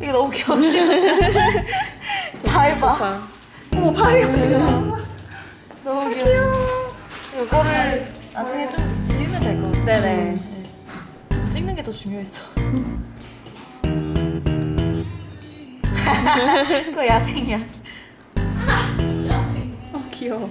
이게 너무 귀여운 봐. 어머, 발이 너무 귀여워. 이거를 나중에 좀 지우면 될 것 같아. 네네. 찍는 게 더 중요했어. 그거 야생이야. 귀여워.